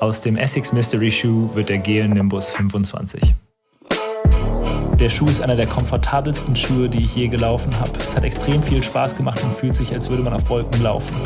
Aus dem Essex Mystery Shoe wird der Gel Nimbus 25. Der Schuh ist einer der komfortabelsten Schuhe, die ich je gelaufen habe. Es hat extrem viel Spaß gemacht und fühlt sich, als würde man auf Wolken laufen.